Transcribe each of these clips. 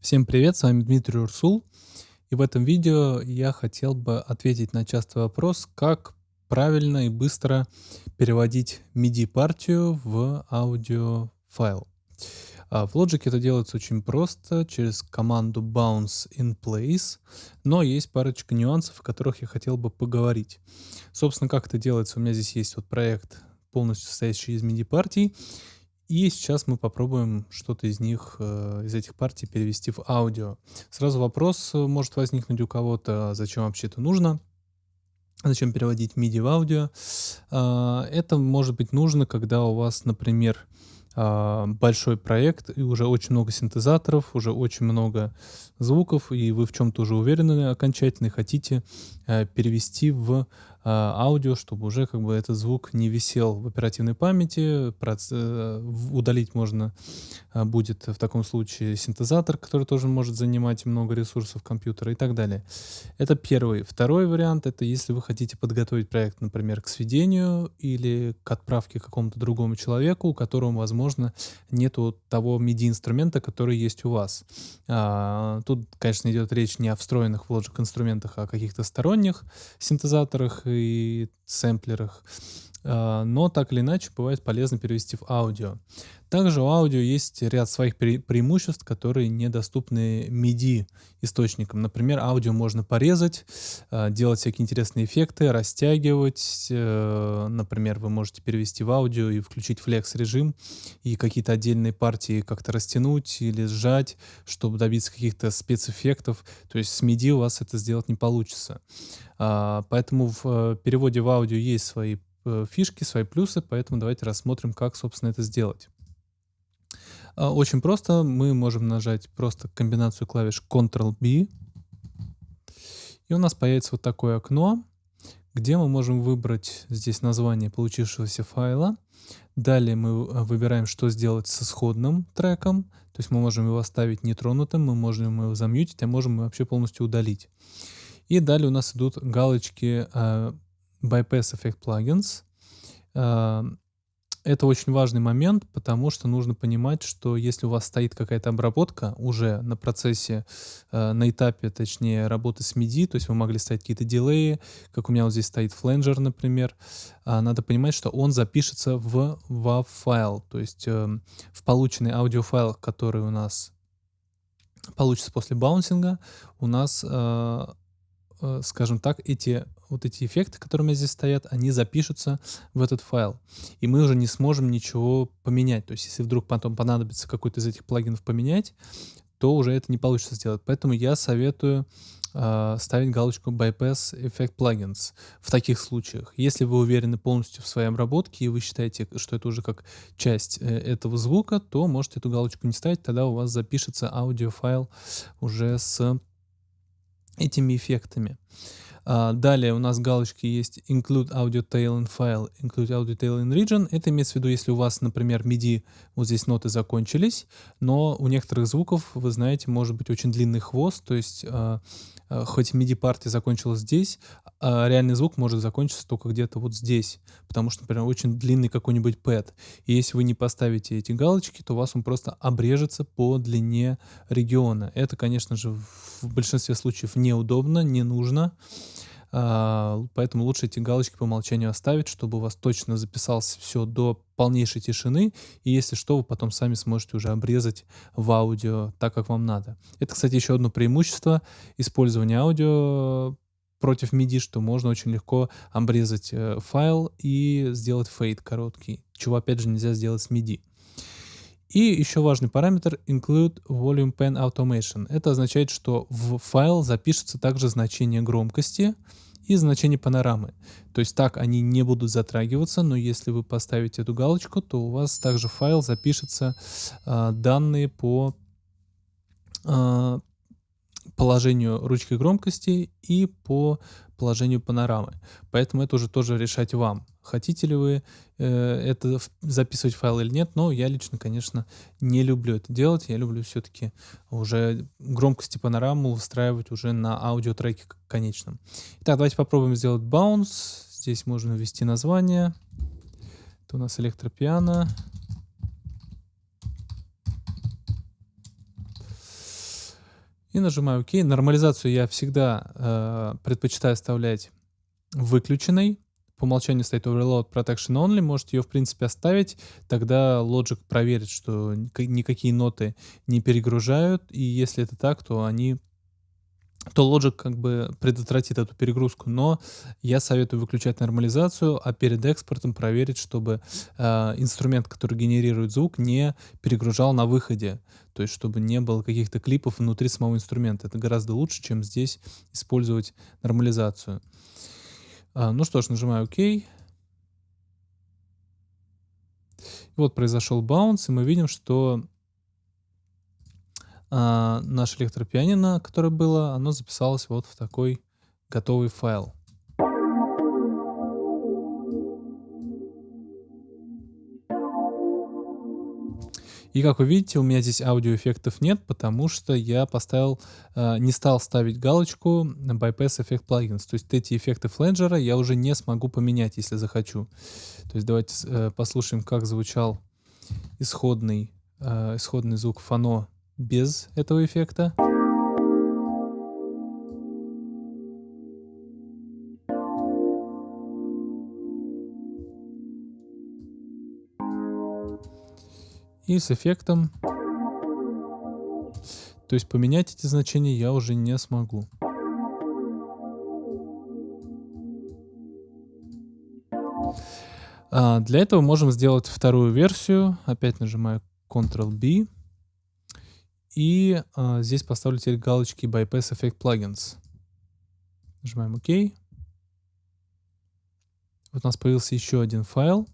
Всем привет, с вами Дмитрий Урсул. И в этом видео я хотел бы ответить на частый вопрос, как правильно и быстро переводить MIDI-партию в аудиофайл. А в Logic это делается очень просто, через команду bounce in place, но есть парочка нюансов, о которых я хотел бы поговорить. Собственно, как это делается, у меня здесь есть вот проект, полностью состоящий из MIDI-партий, и сейчас мы попробуем что-то из них, э, из этих партий перевести в аудио. Сразу вопрос э, может возникнуть у кого-то, зачем вообще это нужно? Зачем переводить MIDI в аудио? Э, это может быть нужно, когда у вас, например, э, большой проект и уже очень много синтезаторов, уже очень много звуков, и вы в чем-то уже уверены окончательно и хотите э, перевести в а, аудио, чтобы уже как бы этот звук не висел в оперативной памяти. Э, удалить можно а, будет в таком случае синтезатор, который тоже может занимать много ресурсов компьютера и так далее. Это первый. Второй вариант — это если вы хотите подготовить проект, например, к сведению или к отправке какому-то другому человеку, у которого, возможно, нету того MIDI-инструмента, который есть у вас. А, тут, конечно, идет речь не о встроенных в Logic инструментах, а о каких-то сторонних синтезаторах и сэмплерах. А, но так или иначе бывает полезно перевести в аудио. Также у аудио есть ряд своих пре преимуществ, которые недоступны MIDI источникам. Например, аудио можно порезать, а, делать всякие интересные эффекты, растягивать. Э, например, вы можете перевести в аудио и включить флекс режим и какие-то отдельные партии как-то растянуть или сжать, чтобы добиться каких-то спецэффектов. То есть с MIDI у вас это сделать не получится. А, поэтому в э, переводе в аудио есть свои фишки, свои плюсы, поэтому давайте рассмотрим, как, собственно, это сделать. А, очень просто. Мы можем нажать просто комбинацию клавиш Ctrl-B. И у нас появится вот такое окно, где мы можем выбрать здесь название получившегося файла. Далее мы э, выбираем, что сделать с исходным треком. То есть мы можем его оставить нетронутым, мы можем его замьютить, а можем вообще полностью удалить. И далее у нас идут галочки uh, Bypass Effect Plugins. Uh, это очень важный момент, потому что нужно понимать, что если у вас стоит какая-то обработка уже на процессе, э, на этапе, точнее, работы с MIDI, то есть вы могли ставить какие-то дилеи, как у меня вот здесь стоит фленджер, например, э, надо понимать, что он запишется в WAV-файл, то есть э, в полученный аудиофайл, который у нас получится после баунсинга, у нас э, Э, скажем так, эти вот эти эффекты, которые у меня здесь стоят, они запишутся в этот файл. И мы уже не сможем ничего поменять. То есть если вдруг потом понадобится какой-то из этих плагинов поменять, то уже это не получится сделать. Поэтому я советую э, ставить галочку Bypass Effect Plugins в таких случаях. Если вы уверены полностью в своей обработке и вы считаете, что это уже как часть э, этого звука, то можете эту галочку не ставить, тогда у вас запишется аудиофайл уже с этими эффектами. А, далее у нас галочки есть Include Audio Tail in File, Include Audio Tail in Region. Это имеется в виду, если у вас, например, MIDI, вот здесь ноты закончились, но у некоторых звуков, вы знаете, может быть очень длинный хвост, то есть а, а, хоть MIDI-партия закончилась здесь, а реальный звук может закончиться только где-то вот здесь, потому что, например, очень длинный какой-нибудь пэт. И если вы не поставите эти галочки, то у вас он просто обрежется по длине региона. Это, конечно же, в большинстве случаев неудобно, не нужно. А, поэтому лучше эти галочки по умолчанию оставить, чтобы у вас точно записалось все до полнейшей тишины, и если что, вы потом сами сможете уже обрезать в аудио так, как вам надо. Это, кстати, еще одно преимущество использования аудио против MIDI, что можно очень легко обрезать э, файл и сделать фейд короткий, чего опять же нельзя сделать с MIDI. И еще важный параметр include volume pen automation. Это означает, что в файл запишется также значение громкости и значение панорамы. То есть так они не будут затрагиваться, но если вы поставите эту галочку, то у вас также в файл запишутся э, данные по э, положению ручки громкости и по положению панорамы. Поэтому это уже тоже решать вам. Хотите ли вы э, это записывать файл или нет, но я лично, конечно, не люблю это делать. Я люблю все-таки уже громкость и панораму устраивать уже на аудиотреке конечном. Итак, давайте попробуем сделать bounce. Здесь можно ввести название. Это у нас электропиано. И нажимаю ОК. Нормализацию я всегда э, предпочитаю оставлять выключенной. По умолчанию стоит Overload Protection Only. Можете ее, в принципе, оставить. Тогда Logic проверит, что никакие ноты не перегружают. И если это так, то они то Logic как бы предотвратит эту перегрузку, но я советую выключать нормализацию, а перед экспортом проверить, чтобы э, инструмент, который генерирует звук, не перегружал на выходе, то есть чтобы не было каких-то клипов внутри самого инструмента. Это гораздо лучше, чем здесь использовать нормализацию. А, ну что ж, нажимаю ОК. Вот произошел баунс, и мы видим, что а, наше электропианино, которое было, оно записалось вот в такой готовый файл. И как вы видите, у меня здесь аудиоэффектов нет, потому что я поставил, э, не стал ставить галочку Bypass Effect Plugins. То есть эти эффекты фленджера я уже не смогу поменять, если захочу. То есть давайте э, послушаем, как звучал исходный, э, исходный звук фано без этого эффекта. И с эффектом, то есть поменять эти значения я уже не смогу. А для этого можем сделать вторую версию. Опять нажимаю Ctrl-B. И а, здесь поставлю теперь галочки Bypass Effect Plugins. Нажимаем ОК. Вот у нас появился еще один файл.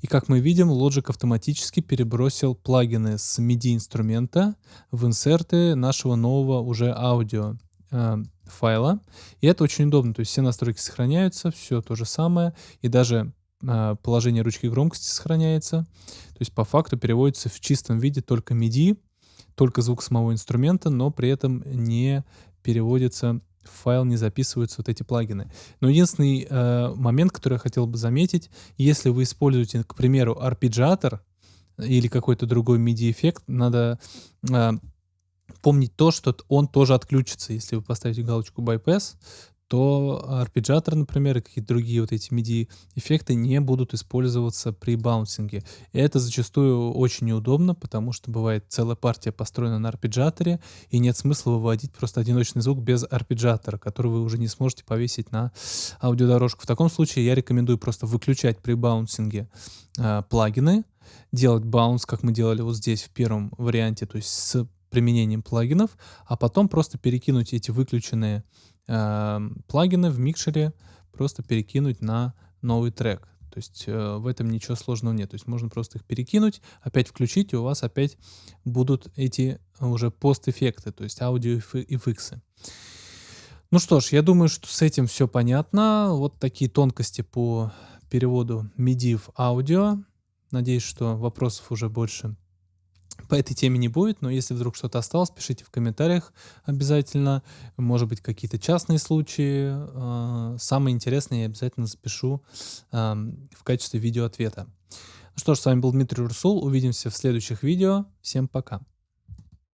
И как мы видим, Logic автоматически перебросил плагины с MIDI инструмента в инсерты нашего нового уже аудио э, файла. И это очень удобно. То есть все настройки сохраняются, все то же самое. И даже э, положение ручки громкости сохраняется. То есть по факту переводится в чистом виде только MIDI только звук самого инструмента, но при этом не переводится в файл, не записываются вот эти плагины. Но единственный э, момент, который я хотел бы заметить, если вы используете, к примеру, арпеджиатор или какой-то другой MIDI-эффект, надо э, помнить то, что он тоже отключится, если вы поставите галочку bypass, то арпеджиатор, например, и какие-то другие вот эти MIDI-эффекты не будут использоваться при баунсинге. И это зачастую очень неудобно, потому что бывает целая партия построена на арпеджиаторе, и нет смысла выводить просто одиночный звук без арпеджиатора, который вы уже не сможете повесить на аудиодорожку. В таком случае я рекомендую просто выключать при баунсинге э, плагины, делать баунс, как мы делали вот здесь в первом варианте, то есть с применением плагинов, а потом просто перекинуть эти выключенные э, плагины в микшере просто перекинуть на новый трек. То есть э, в этом ничего сложного нет. То есть можно просто их перекинуть, опять включить, и у вас опять будут эти уже пост-эффекты, то есть аудио-эффекты. Ну что ж, я думаю, что с этим все понятно. Вот такие тонкости по переводу MIDI в аудио. Надеюсь, что вопросов уже больше по этой теме не будет, но если вдруг что-то осталось, пишите в комментариях обязательно. Может быть, какие-то частные случаи. А, самые интересные я обязательно запишу в качестве видеоответа. Ну что ж, с вами был Дмитрий Урсул. Увидимся в следующих видео. Всем пока.